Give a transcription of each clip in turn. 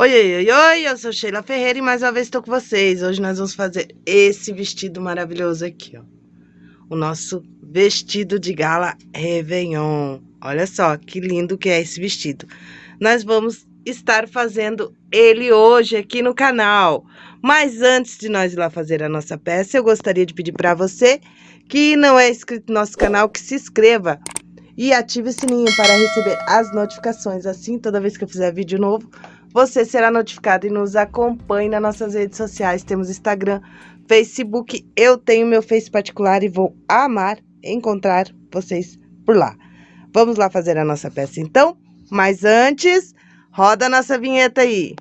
Oi, oi, oi, eu sou Sheila Ferreira e mais uma vez estou com vocês. Hoje nós vamos fazer esse vestido maravilhoso aqui, ó. O nosso vestido de gala Réveillon. Olha só que lindo que é esse vestido. Nós vamos estar fazendo ele hoje aqui no canal. Mas antes de nós ir lá fazer a nossa peça, eu gostaria de pedir para você que não é inscrito no nosso canal, que se inscreva e ative o sininho para receber as notificações. Assim, toda vez que eu fizer vídeo novo, você será notificado e nos acompanhe nas nossas redes sociais. Temos Instagram, Facebook. Eu tenho meu Face particular e vou amar encontrar vocês por lá. Vamos lá fazer a nossa peça então? Mas antes, roda a nossa vinheta aí.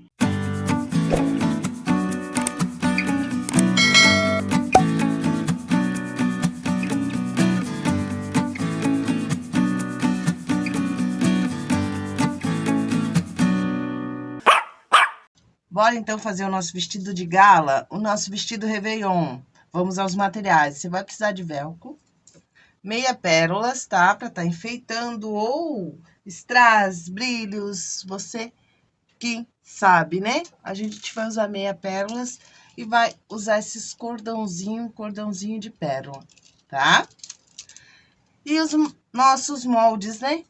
Bora então fazer o nosso vestido de gala, o nosso vestido Réveillon. Vamos aos materiais. Você vai precisar de velcro, meia pérolas, tá? Pra tá enfeitando ou strass, brilhos, você que sabe, né? A gente vai usar meia pérolas e vai usar esses cordãozinho, cordãozinho de pérola, tá? E os nossos moldes, né?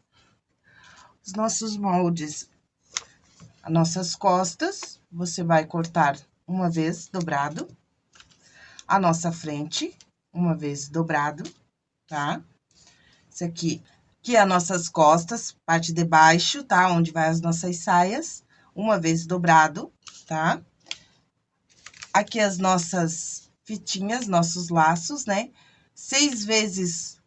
Os nossos moldes. As nossas costas, você vai cortar uma vez dobrado. A nossa frente, uma vez dobrado, tá? Isso aqui, que é as nossas costas, parte de baixo, tá? Onde vai as nossas saias, uma vez dobrado, tá? Aqui as nossas fitinhas, nossos laços, né? Seis vezes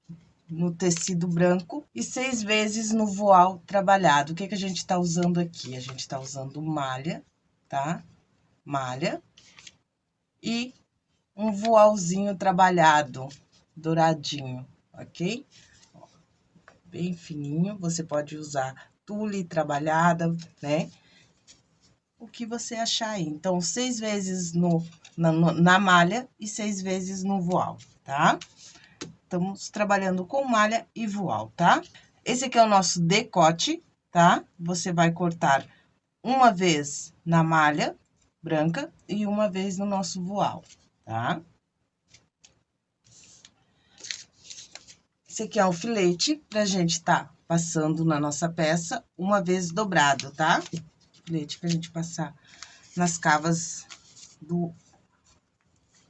no tecido branco e seis vezes no voal trabalhado. O que que a gente tá usando aqui? A gente tá usando malha, tá? Malha. E um voalzinho trabalhado, douradinho, ok? bem fininho, você pode usar tule trabalhada, né? O que você achar aí. Então, seis vezes no, na, na malha e seis vezes no voal, tá? Estamos trabalhando com malha e voal, tá? Esse aqui é o nosso decote, tá? Você vai cortar uma vez na malha branca e uma vez no nosso voal, tá? Esse aqui é o filete pra gente tá passando na nossa peça uma vez dobrado, tá? Filete pra gente passar nas cavas do,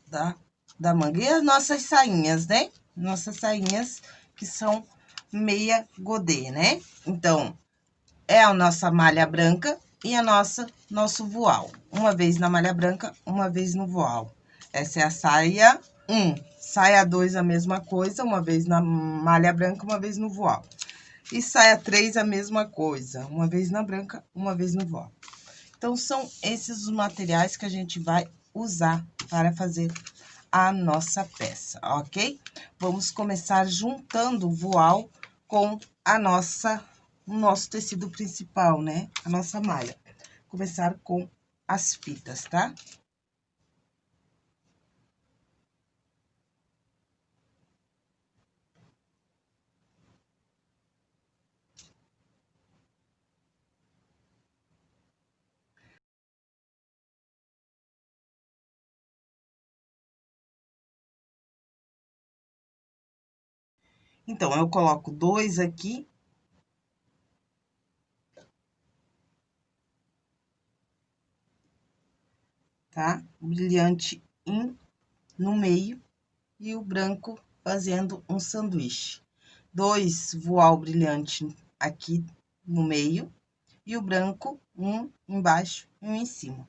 da, da manga. E as nossas sainhas, né? Nossas sainhas que são meia godê, né? Então, é a nossa malha branca e a nossa, nosso voal. Uma vez na malha branca, uma vez no voal. Essa é a saia 1. Saia 2, a mesma coisa, uma vez na malha branca, uma vez no voal. E saia 3, a mesma coisa, uma vez na branca, uma vez no voal. Então, são esses os materiais que a gente vai usar para fazer a nossa peça, ok? Vamos começar juntando o voal com a nossa o nosso tecido principal, né? A nossa malha. Começar com as fitas, tá? Então, eu coloco dois aqui tá? O brilhante em, no meio e o branco fazendo um sanduíche. Dois voal brilhante aqui no meio e o branco, um embaixo e um em cima.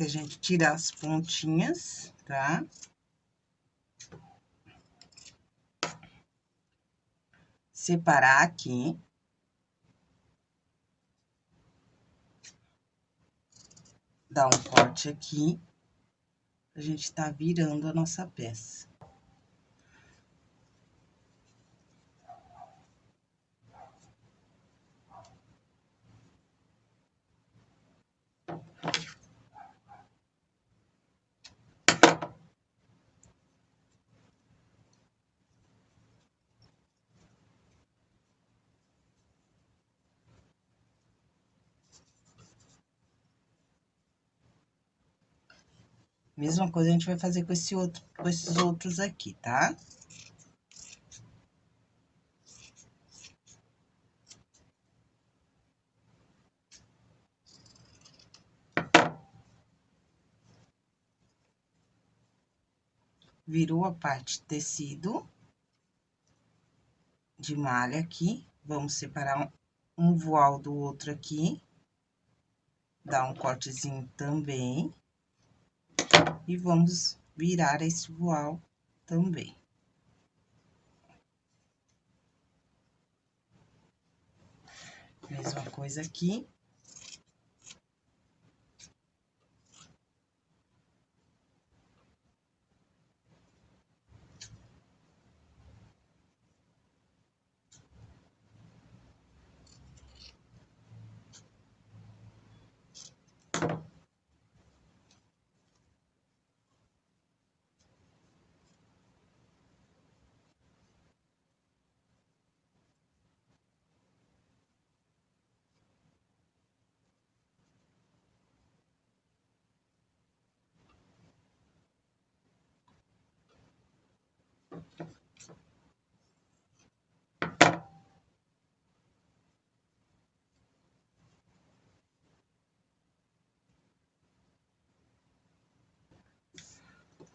A gente tira as pontinhas, tá? Separar aqui. Dar um corte aqui. A gente tá virando a nossa peça. Mesma coisa a gente vai fazer com, esse outro, com esses outros aqui, tá? Virou a parte tecido de malha aqui. Vamos separar um, um voal do outro aqui. Dar um cortezinho também. E vamos virar esse voal também. Mesma coisa aqui.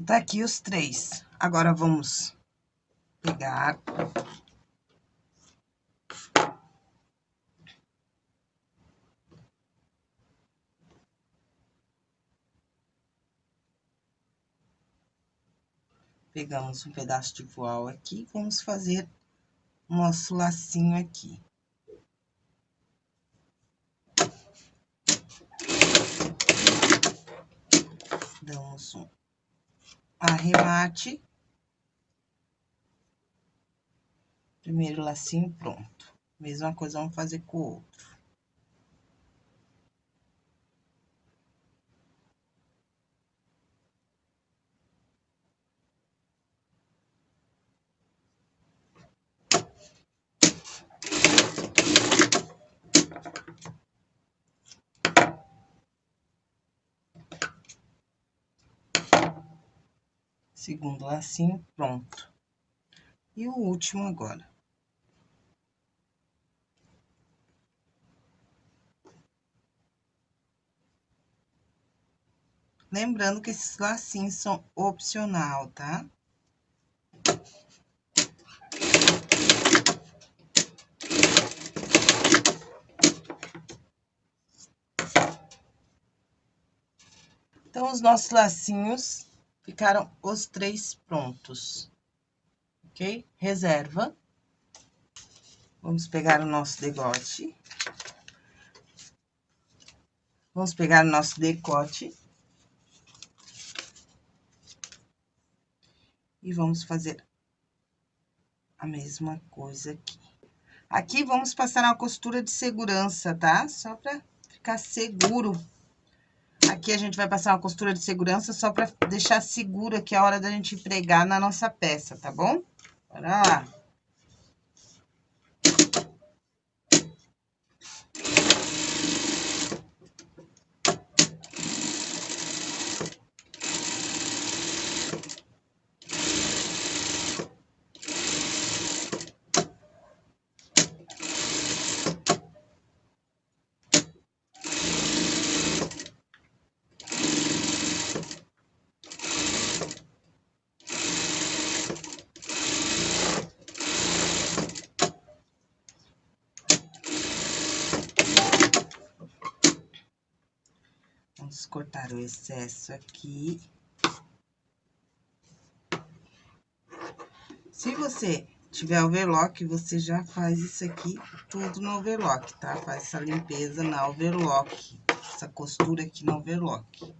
Tá aqui os três. Agora, vamos pegar... Pegamos um pedaço de voal aqui, vamos fazer nosso lacinho aqui. Damos um arremate. Primeiro lacinho pronto. Mesma coisa vamos fazer com o outro. Segundo lacinho, pronto. E o último agora. Lembrando que esses lacinhos são opcional, tá? Então, os nossos lacinhos Ficaram os três prontos, ok? Reserva. Vamos pegar o nosso degote. Vamos pegar o nosso decote. E vamos fazer a mesma coisa aqui. Aqui, vamos passar uma costura de segurança, tá? Só pra ficar seguro Aqui a gente vai passar uma costura de segurança só pra deixar seguro aqui a hora da gente pregar na nossa peça, tá bom? Bora lá. Excesso aqui. Se você tiver overlock, você já faz isso aqui tudo no overlock, tá? Faz essa limpeza na overlock, essa costura aqui no overlock.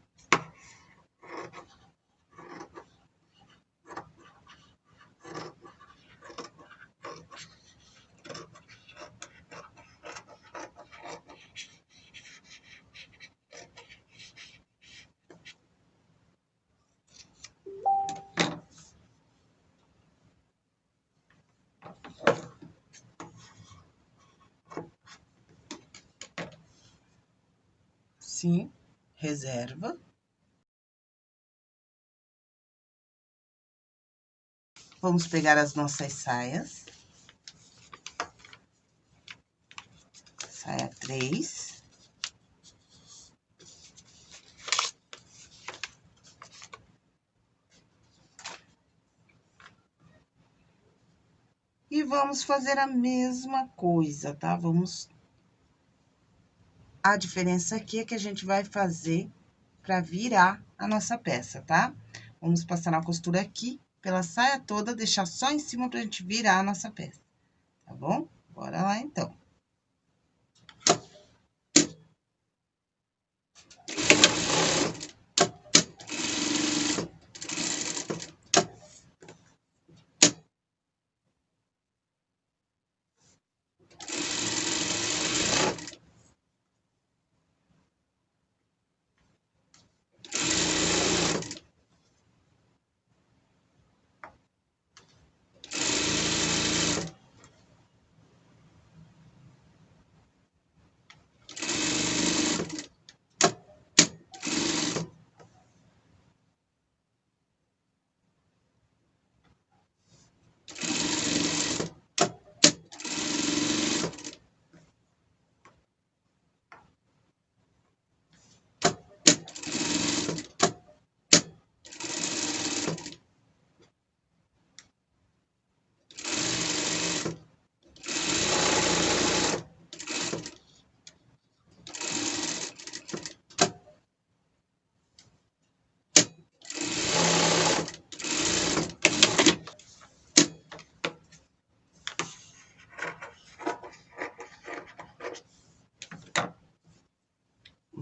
Assim, reserva. Vamos pegar as nossas saias. Saia três. E vamos fazer a mesma coisa, tá? Vamos a diferença aqui é que a gente vai fazer pra virar a nossa peça, tá? Vamos passar na costura aqui, pela saia toda, deixar só em cima pra gente virar a nossa peça, tá bom? Bora lá, então.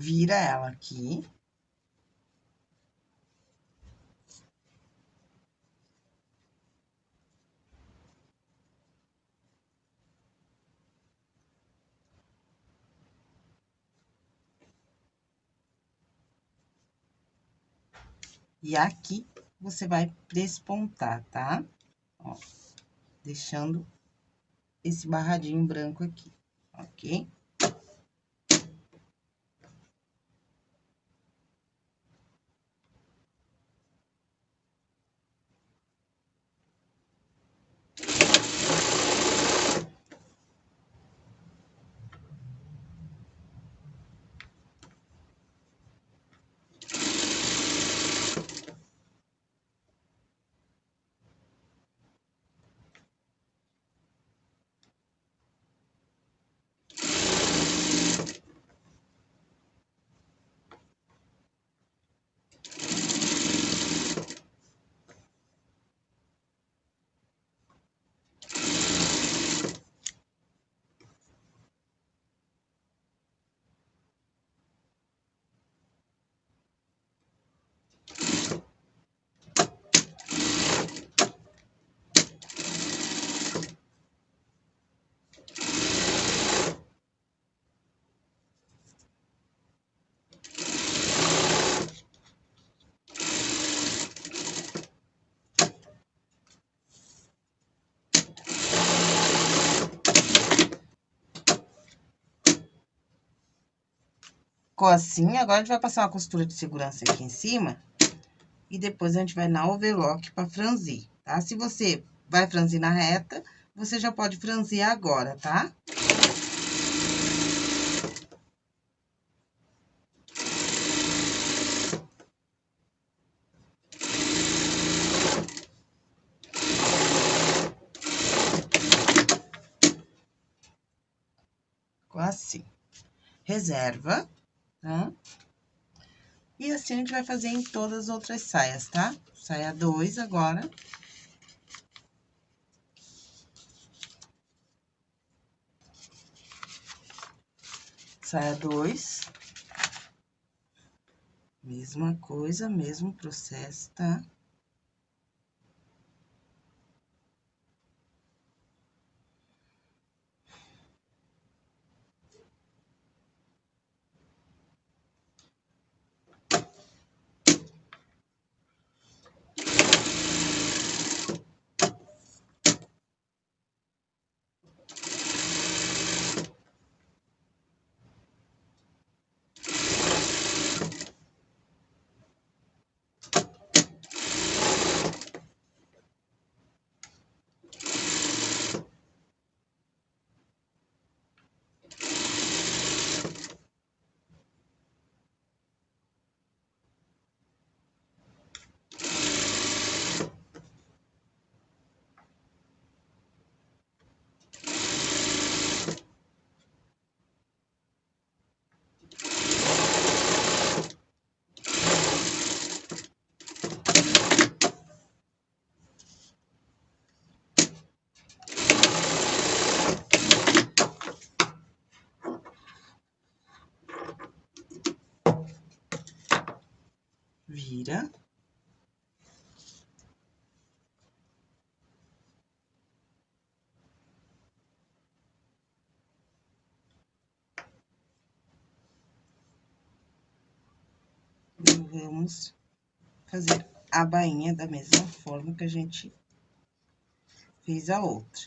Vira ela aqui. E aqui, você vai despontar, tá? Ó, deixando esse barradinho branco aqui, ok? Ficou assim, agora a gente vai passar uma costura de segurança aqui em cima. E depois a gente vai na overlock pra franzir, tá? Se você vai franzir na reta, você já pode franzir agora, tá? Assim. Reserva tá? E assim a gente vai fazer em todas as outras saias, tá? Saia dois agora. Saia dois. Mesma coisa, mesmo processo, tá? Vira. E vamos fazer a bainha da mesma forma que a gente fez a outra.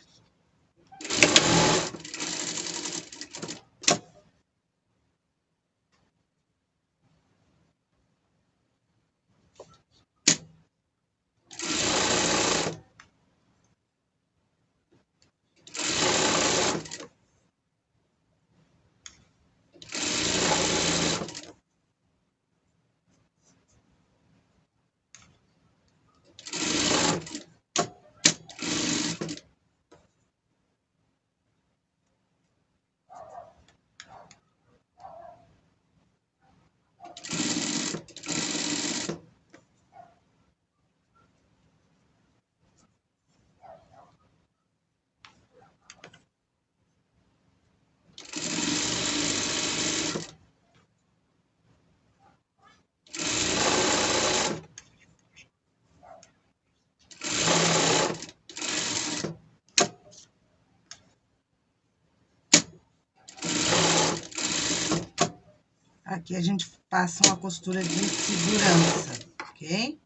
aqui a gente passa uma costura de segurança, ok?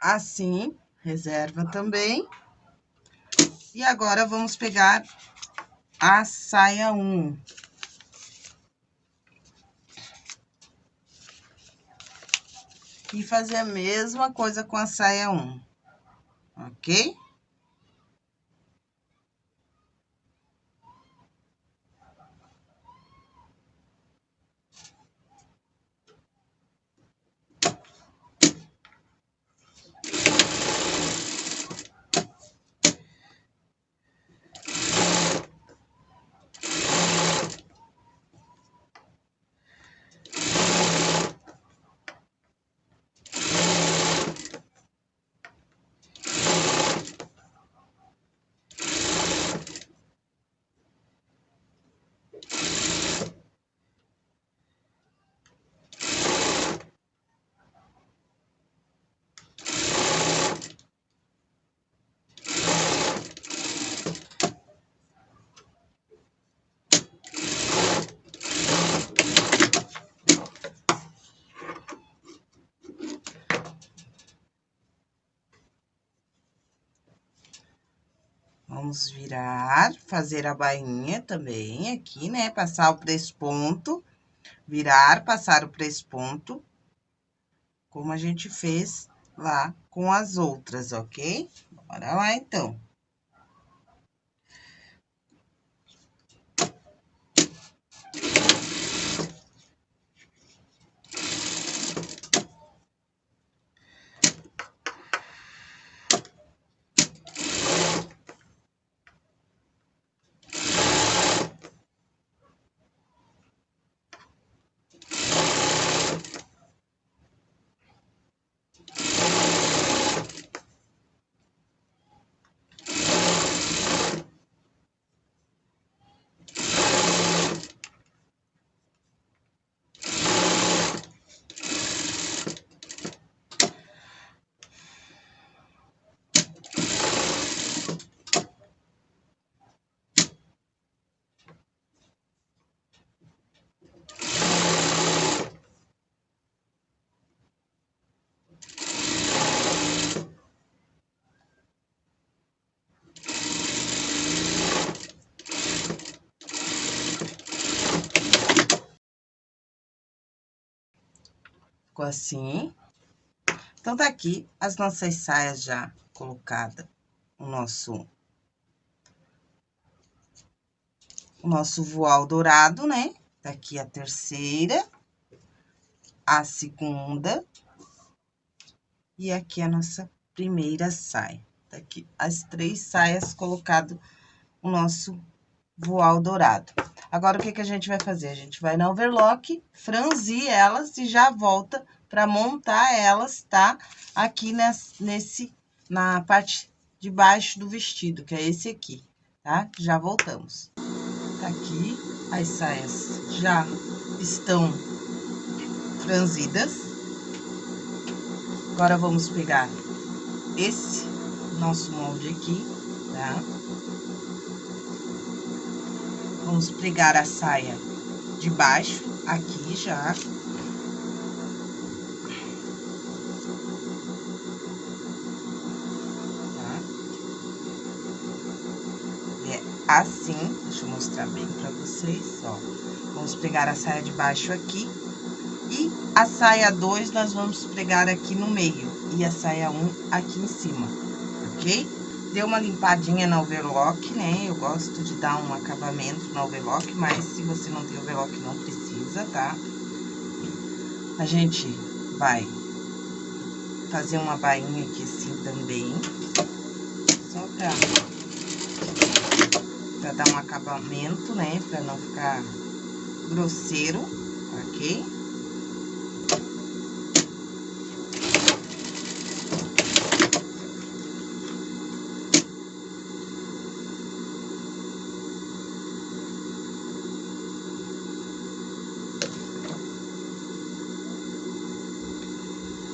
Assim, reserva também. E agora, vamos pegar a saia 1. aqui fazer a mesma coisa com a saia 1, ok? Vamos virar, fazer a bainha também aqui, né? Passar o presponto, virar, passar o presponto, como a gente fez lá com as outras, ok? Bora lá, então. Ficou assim. Então, tá aqui as nossas saias já colocada o nosso... O nosso voal dourado, né? Tá aqui a terceira, a segunda, e aqui a nossa primeira saia. Tá aqui as três saias colocado o nosso voal dourado. Agora, o que que a gente vai fazer? A gente vai na overlock, franzir elas e já volta para montar elas, tá? Aqui nesse, nesse, na parte de baixo do vestido, que é esse aqui, tá? Já voltamos. Tá aqui, as saias já estão franzidas. Agora, vamos pegar esse nosso molde aqui, tá? Vamos pregar a saia de baixo, aqui já. Tá? É assim, deixa eu mostrar bem pra vocês, ó. Vamos pregar a saia de baixo aqui. E a saia 2 nós vamos pregar aqui no meio. E a saia 1 um aqui em cima, ok? Deu uma limpadinha na overlock, né? Eu gosto de dar um acabamento na overlock, mas se você não tem overlock, não precisa, tá? A gente vai fazer uma bainha aqui assim também. Só pra, pra dar um acabamento, né? Pra não ficar grosseiro, ok?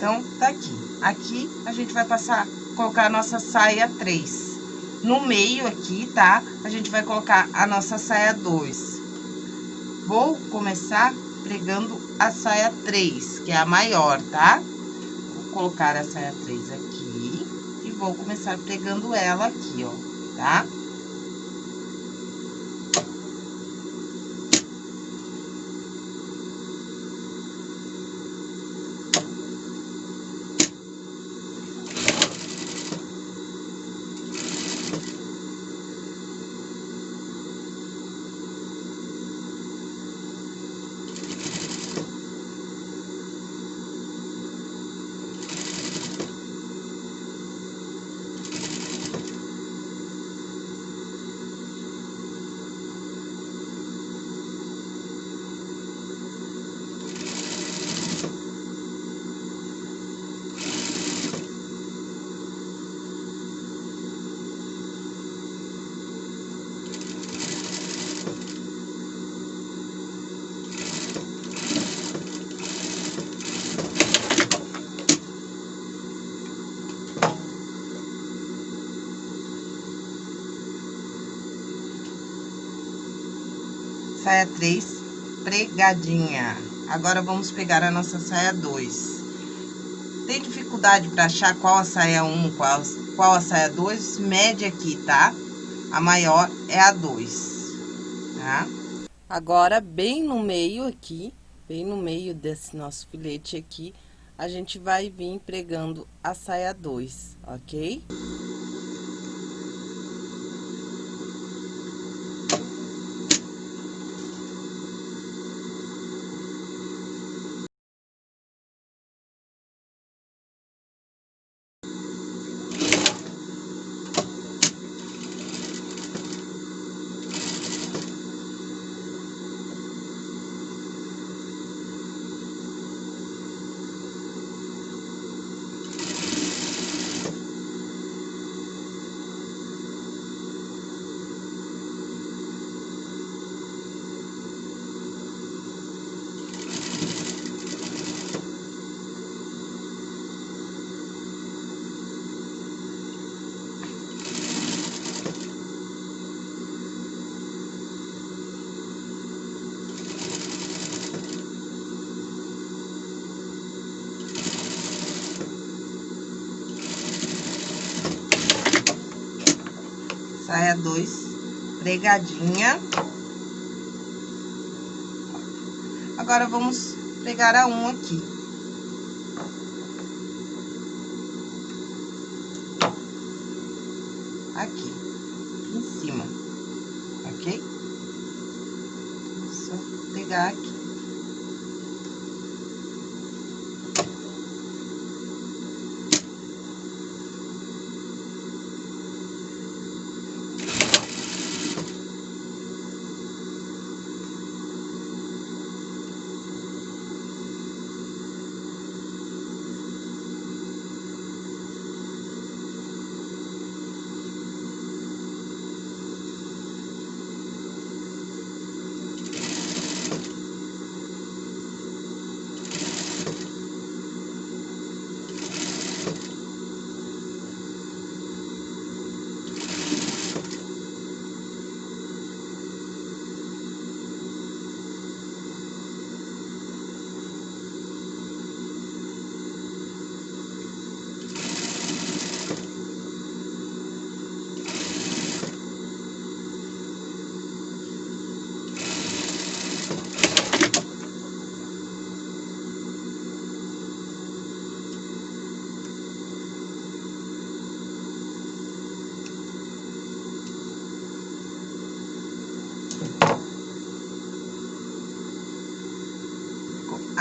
Então, tá aqui. Aqui, a gente vai passar, colocar a nossa saia 3. No meio aqui, tá? A gente vai colocar a nossa saia 2. Vou começar pregando a saia 3, que é a maior, tá? Vou colocar a saia 3 aqui e vou começar pregando ela aqui, ó, tá? Tá? Saia 3 pregadinha. Agora, vamos pegar a nossa saia 2. Tem dificuldade para achar qual a saia 1, qual, qual a saia 2? Mede aqui, tá? A maior é a 2, tá? Agora, bem no meio aqui, bem no meio desse nosso filete aqui, a gente vai vir pregando a saia 2, ok? Saia dois pregadinha. Agora, vamos pregar a um aqui. aqui, em cima, ok? Só pegar aqui.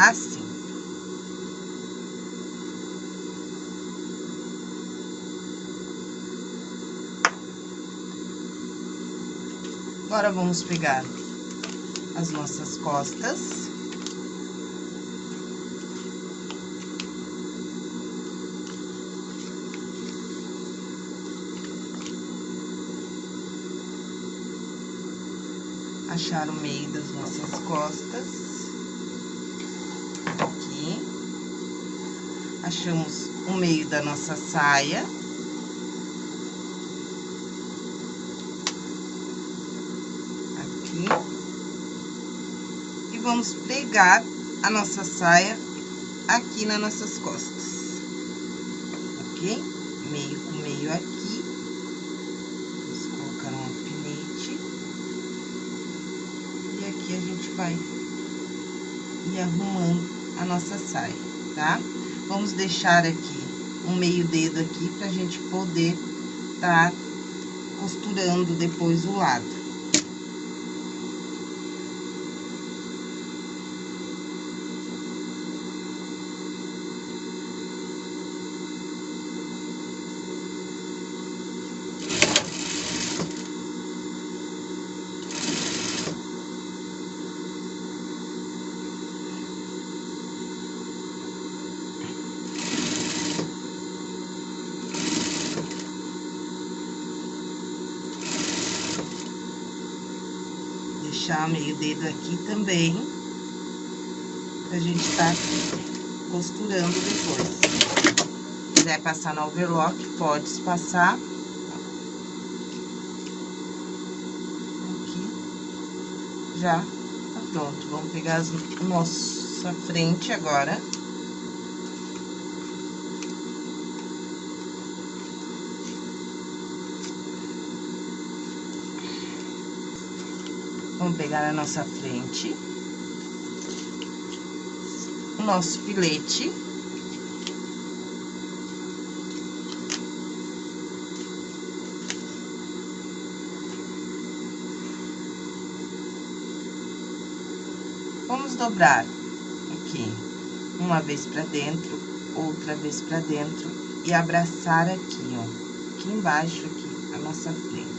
assim. Agora, vamos pegar as nossas costas. Achar o meio das nossas costas. achamos o meio da nossa saia. Aqui. E vamos pegar a nossa saia aqui nas nossas costas. Ok? Meio com meio aqui. Vamos colocar um alfinete. E aqui a gente vai ir arrumando a nossa saia, tá? Vamos deixar aqui um meio dedo aqui pra gente poder tá costurando depois o lado. Deixar meio dedo aqui também, pra gente tá costurando depois. Se quiser passar no overlock, pode passar. Aqui, já tá pronto. Vamos pegar as, nossa frente agora. Vamos pegar a nossa frente. O nosso filete. Vamos dobrar aqui, uma vez pra dentro, outra vez pra dentro e abraçar aqui, ó, aqui embaixo, aqui, a nossa frente,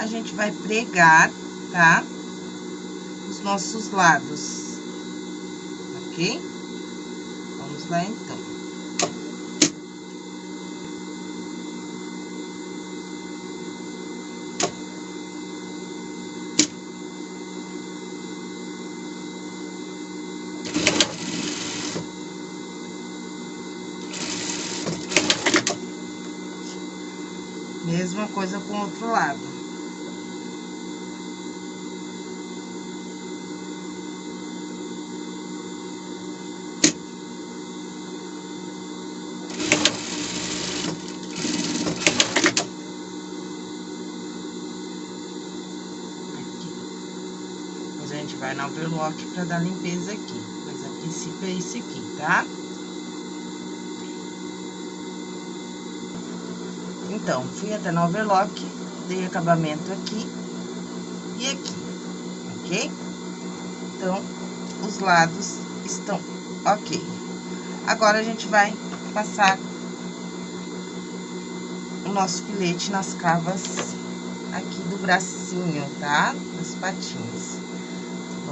a gente vai pregar, tá? Os nossos lados, ok? Vamos lá, então. Mesma coisa com o outro lado. a gente vai na overlock pra dar limpeza aqui. Mas a princípio é esse aqui, tá? Então, fui até no overlock, dei acabamento aqui e aqui, ok? Então, os lados estão ok. Agora, a gente vai passar o nosso filete nas cavas aqui do bracinho, tá? Das patinhas.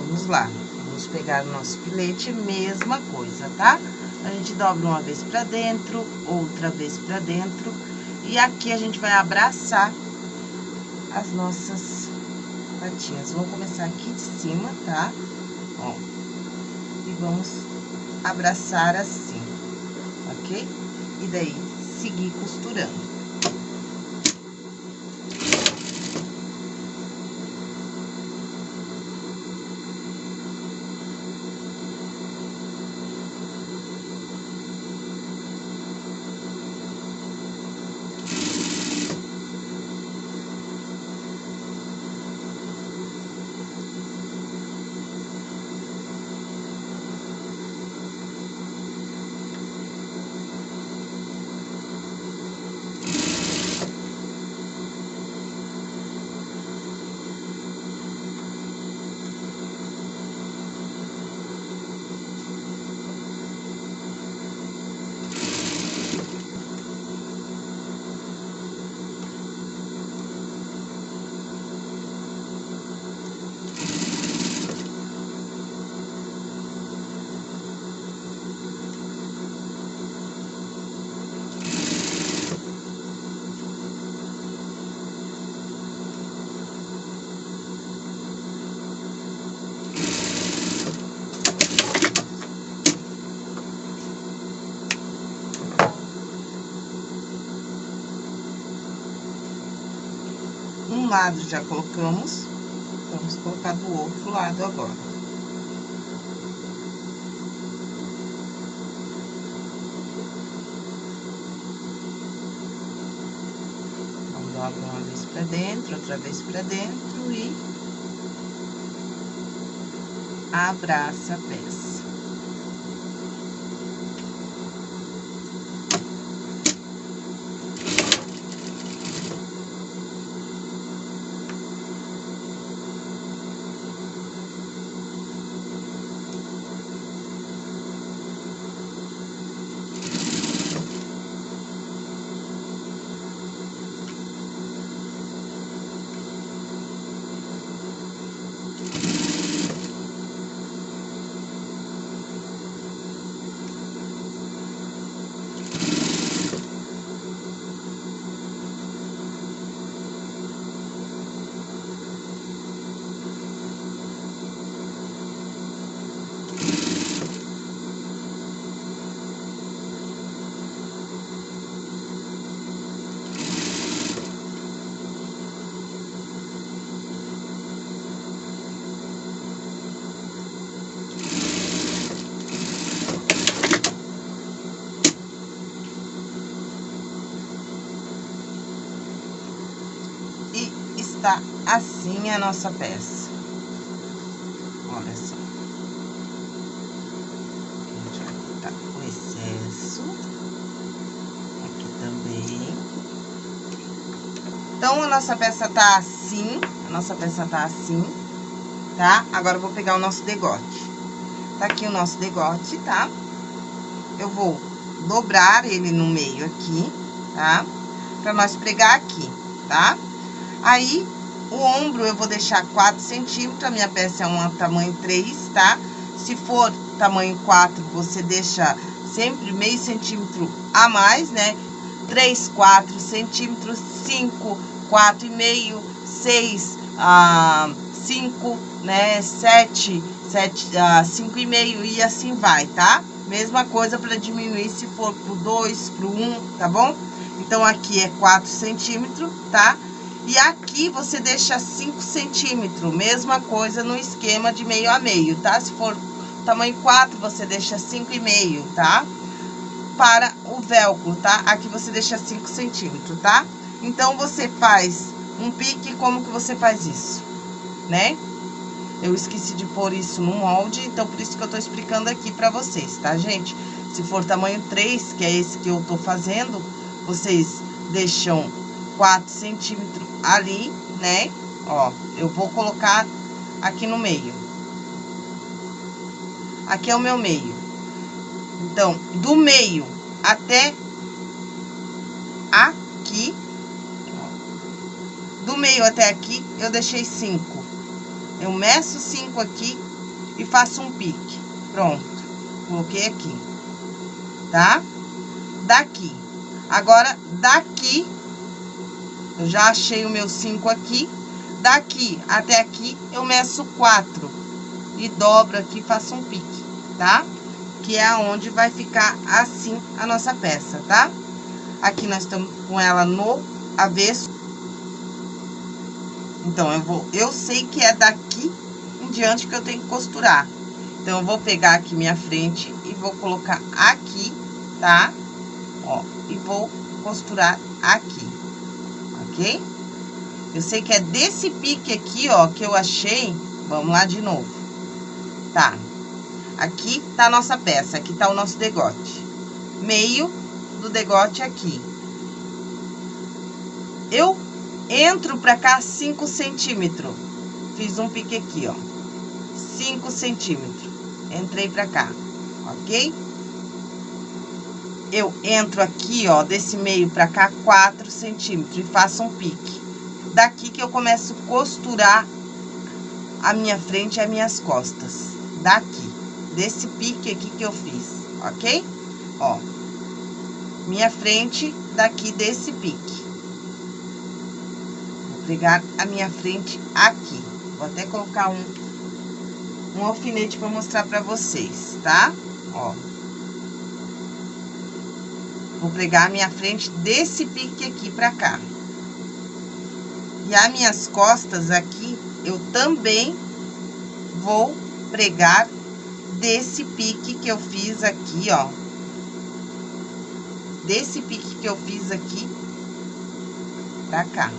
Vamos lá. Vamos pegar o nosso filete, mesma coisa, tá? A gente dobra uma vez pra dentro, outra vez pra dentro e aqui a gente vai abraçar as nossas patinhas. Vamos começar aqui de cima, tá? Ó. E vamos abraçar assim, ok? E daí, seguir costurando. Lado já colocamos, vamos colocar do outro lado agora. Vamos uma vez pra dentro, outra vez pra dentro e abraça a peça. está a nossa peça. Olha só. O excesso. Aqui também. Então, a nossa peça tá assim. A nossa peça tá assim, tá? Agora, eu vou pegar o nosso degote. Tá aqui o nosso degote, tá? Eu vou dobrar ele no meio aqui, tá? Pra nós pregar aqui, tá? Aí, o ombro eu vou deixar 4 centímetros, a minha peça é um tamanho 3, tá? Se for tamanho 4, você deixa sempre meio centímetro a mais, né? 3, 4 centímetros, 5, 4 e meio, 6, ah, 5, né? 7, 7, ah, 5 e assim vai, tá? Mesma coisa para diminuir se for pro 2, pro 1, um, tá bom? Então, aqui é 4 centímetros, tá? E aqui você deixa 5 centímetros, mesma coisa no esquema de meio a meio, tá? Se for tamanho 4, você deixa 5,5, tá? Para o velcro, tá? Aqui você deixa 5 centímetros, tá? Então, você faz um pique, como que você faz isso, né? Eu esqueci de pôr isso no molde, então por isso que eu tô explicando aqui pra vocês, tá, gente? Se for tamanho 3, que é esse que eu tô fazendo, vocês deixam 4 centímetros ali, né? Ó, eu vou colocar aqui no meio. Aqui é o meu meio. Então, do meio até aqui, do meio até aqui, eu deixei 5. Eu meço 5 aqui e faço um pique. Pronto. Coloquei aqui. Tá? Daqui. Agora, daqui, eu já achei o meu 5 aqui. Daqui até aqui, eu meço 4. E dobro aqui, faço um pique, tá? Que é aonde vai ficar assim a nossa peça, tá? Aqui nós estamos com ela no avesso. Então, eu vou... Eu sei que é daqui em diante que eu tenho que costurar. Então, eu vou pegar aqui minha frente e vou colocar aqui, tá? Ó, e vou costurar aqui, ok? Eu sei que é desse pique aqui, ó, que eu achei. Vamos lá de novo. Tá. Aqui tá a nossa peça, aqui tá o nosso degote. Meio do degote aqui. Eu Entro pra cá 5 centímetros. Fiz um pique aqui, ó. 5 centímetros. Entrei pra cá, ok? Eu entro aqui, ó, desse meio pra cá, 4 centímetros e faço um pique. Daqui que eu começo a costurar a minha frente e as minhas costas. Daqui, desse pique aqui que eu fiz, ok? Ó, minha frente daqui desse pique pregar a minha frente aqui. Vou até colocar um, um alfinete para mostrar para vocês, tá? Ó. Vou pregar a minha frente desse pique aqui pra cá. E as minhas costas aqui, eu também vou pregar desse pique que eu fiz aqui, ó. Desse pique que eu fiz aqui pra cá.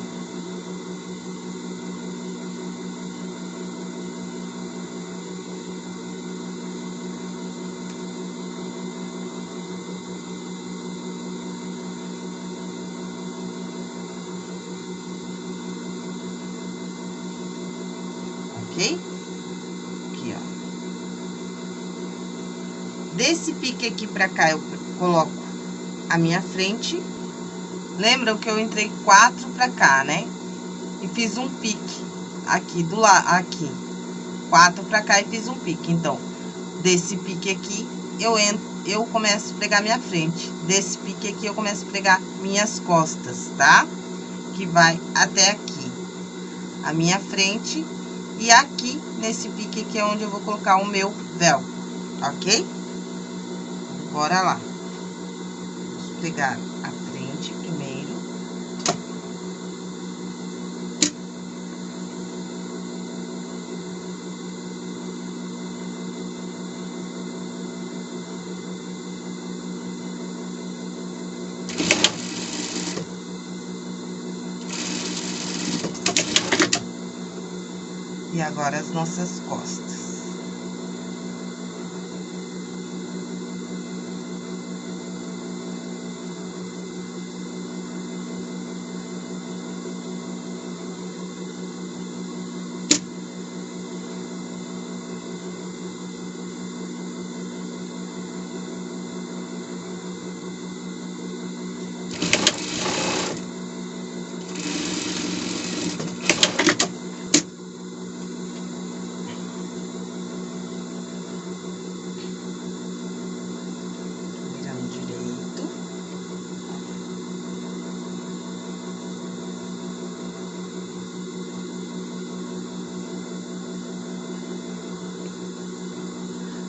Pique aqui pra cá, eu coloco a minha frente. Lembram que eu entrei quatro pra cá, né? E fiz um pique aqui do lado, aqui. Quatro pra cá e fiz um pique. Então, desse pique aqui, eu entro, eu começo a pregar minha frente. Desse pique aqui, eu começo a pregar minhas costas, tá? Que vai até aqui. A minha frente. E aqui, nesse pique aqui, é onde eu vou colocar o meu véu, ok? Bora lá. Vamos pegar a frente primeiro. E agora as nossas costas.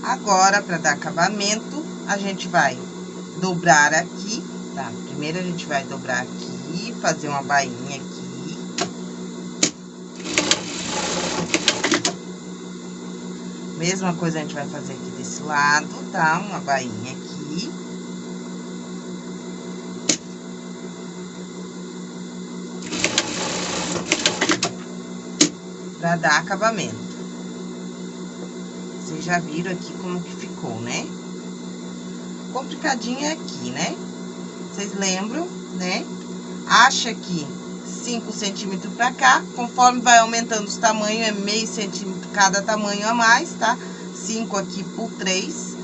Agora, para dar acabamento, a gente vai dobrar aqui, tá? Primeiro a gente vai dobrar aqui, fazer uma bainha aqui. Mesma coisa a gente vai fazer aqui desse lado, tá? Uma bainha aqui. Pra dar acabamento. Vocês já viram aqui como que ficou, né? Complicadinho é aqui, né? Vocês lembram, né? Acha que 5 centímetros pra cá, conforme vai aumentando os tamanhos, é meio centímetro cada tamanho a mais, tá? 5 aqui por 3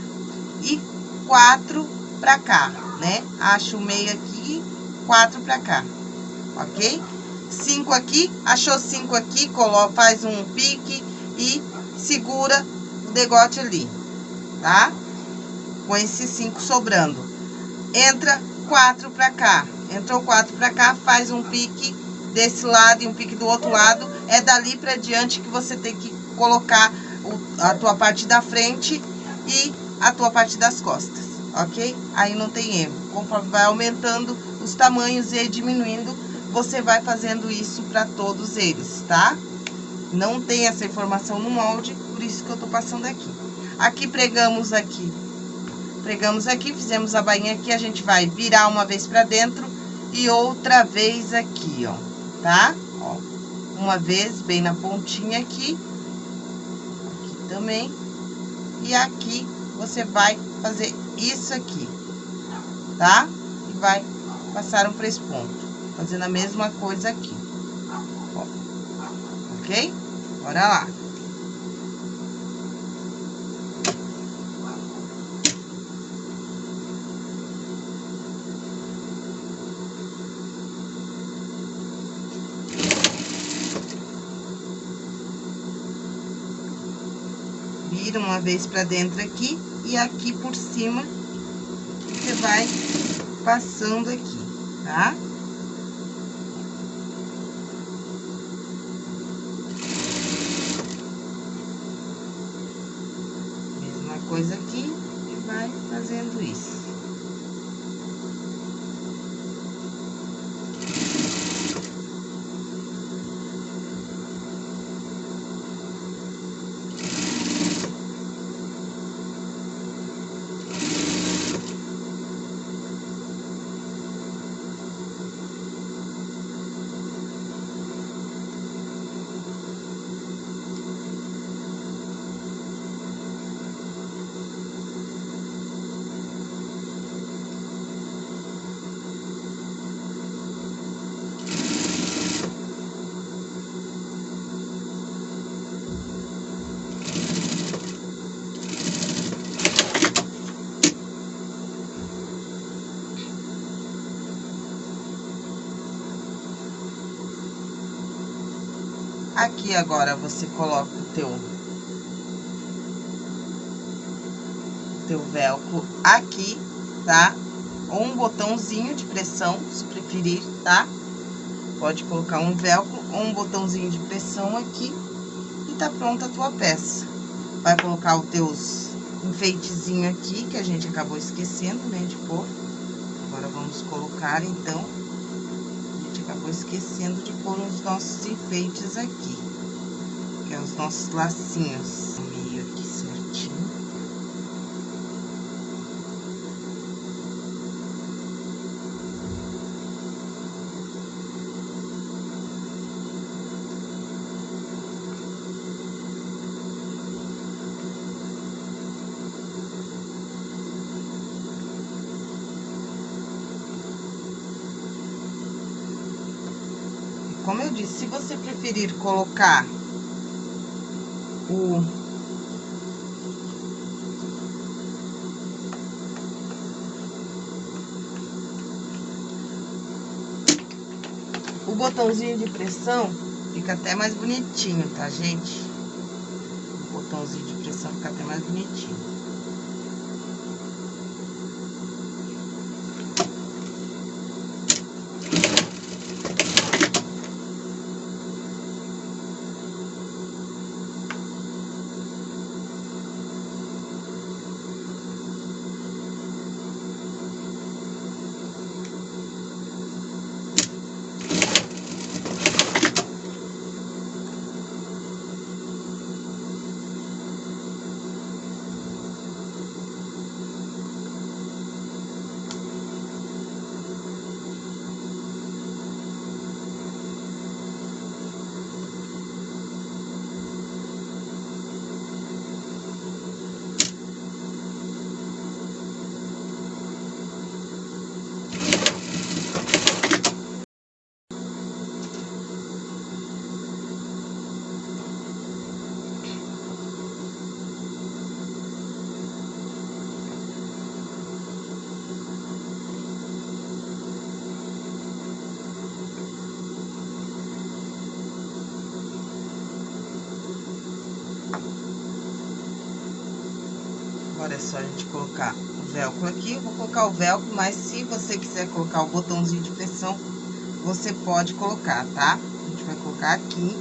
e 4 pra cá, né? Acho o meio aqui, 4 pra cá, ok? 5 aqui, achou 5 aqui, coloca, faz um pique e segura degote ali, tá? Com esses cinco sobrando. Entra quatro pra cá. Entrou quatro pra cá, faz um pique desse lado e um pique do outro lado. É dali pra diante que você tem que colocar a tua parte da frente e a tua parte das costas, ok? Aí não tem erro. Conforme vai aumentando os tamanhos e diminuindo, você vai fazendo isso para todos eles, tá? Não tem essa informação no molde, por isso que eu tô passando aqui. Aqui pregamos aqui, pregamos aqui, fizemos a bainha aqui, a gente vai virar uma vez pra dentro e outra vez aqui, ó, tá? Ó, uma vez bem na pontinha aqui, aqui também, e aqui você vai fazer isso aqui, tá? E vai passar um esse ponto, fazendo a mesma coisa aqui, ó, ok? Bora lá. Vira uma vez pra dentro aqui e aqui por cima você vai passando aqui, tá? Mesma coisa aqui e vai fazendo isso. Aqui agora você coloca o teu teu velcro aqui, tá? Ou um botãozinho de pressão, se preferir, tá? Pode colocar um velcro ou um botãozinho de pressão aqui e tá pronta a tua peça. Vai colocar os teus enfeitezinho aqui, que a gente acabou esquecendo, né, de pôr. Agora, vamos colocar, então, acabou esquecendo de pôr os nossos enfeites aqui. Que é os nossos lacinhos. Meio aqui certinho. como eu disse, se você preferir colocar o... O botãozinho de pressão fica até mais bonitinho, tá, gente? O botãozinho de pressão fica até mais bonitinho. Só a gente colocar o velcro aqui. Vou colocar o velcro, mas se você quiser colocar o botãozinho de pressão, você pode colocar, tá? A gente vai colocar aqui.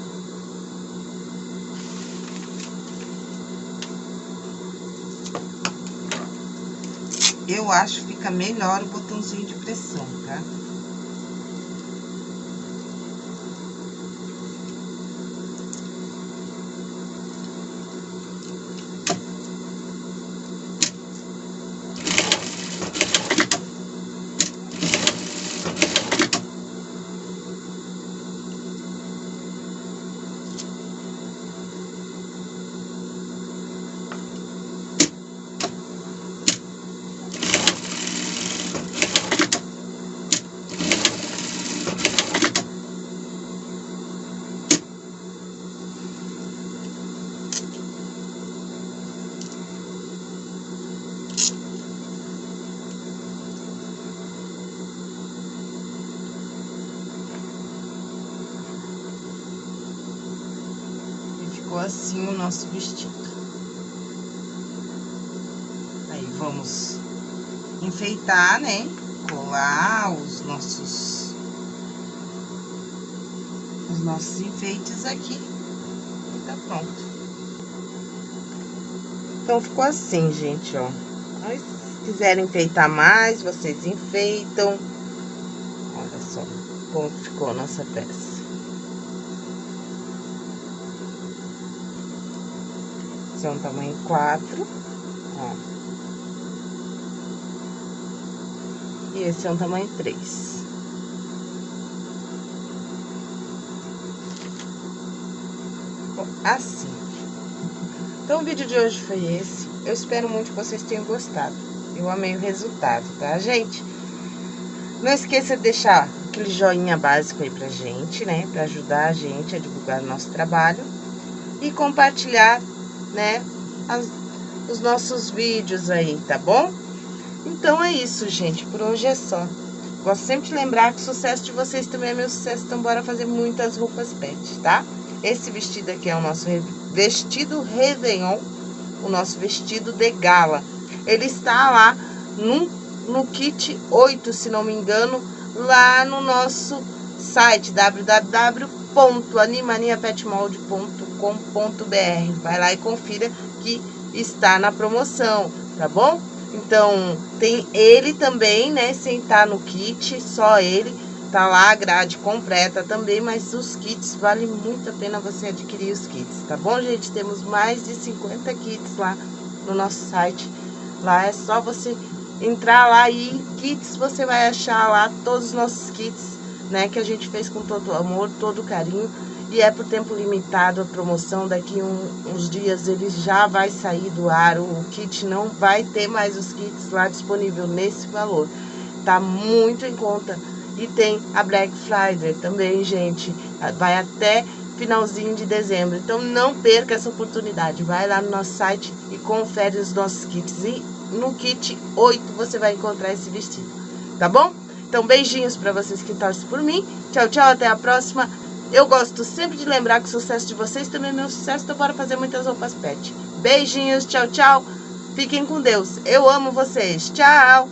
Eu acho que fica melhor o botãozinho de pressão, tá? Assim o nosso vestido. Aí, vamos enfeitar, né? Colar os nossos... Os nossos enfeites aqui. E tá pronto. Então, ficou assim, gente, ó. Mas, se quiserem enfeitar mais, vocês enfeitam. Olha só como ficou a nossa peça. Um tamanho 4, ó. E esse é um tamanho 3. Assim. Então, o vídeo de hoje foi esse. Eu espero muito que vocês tenham gostado. Eu amei o resultado, tá, gente? Não esqueça de deixar aquele joinha básico aí pra gente, né? Pra ajudar a gente a divulgar o nosso trabalho. E compartilhar né, as, os nossos vídeos aí, tá bom? Então, é isso, gente. Por hoje é só. Gosto sempre de lembrar que o sucesso de vocês também é meu sucesso, então bora fazer muitas roupas pet, tá? Esse vestido aqui é o nosso vestido Réveillon, o nosso vestido de gala. Ele está lá no, no kit 8, se não me engano, lá no nosso site www.animaniapetmold.com www.ciclismo.com.br. Vai lá e confira que está na promoção, tá bom? Então, tem ele também, né, sem estar no kit, só ele. Tá lá a grade completa também, mas os kits, vale muito a pena você adquirir os kits, tá bom, gente? Temos mais de 50 kits lá no nosso site. Lá é só você entrar lá e kits, você vai achar lá todos os nossos kits, né, que a gente fez com todo amor, todo carinho e é por tempo limitado a promoção, daqui um, uns dias ele já vai sair do ar, o kit não vai ter mais os kits lá disponível nesse valor, tá muito em conta. E tem a Black Friday também, gente, vai até finalzinho de dezembro, então não perca essa oportunidade, vai lá no nosso site e confere os nossos kits, e no kit 8 você vai encontrar esse vestido, tá bom? Então beijinhos para vocês que torcem por mim, tchau, tchau, até a próxima! Eu gosto sempre de lembrar que o sucesso de vocês também é meu sucesso, então bora fazer muitas roupas pet. Beijinhos, tchau, tchau. Fiquem com Deus. Eu amo vocês. Tchau.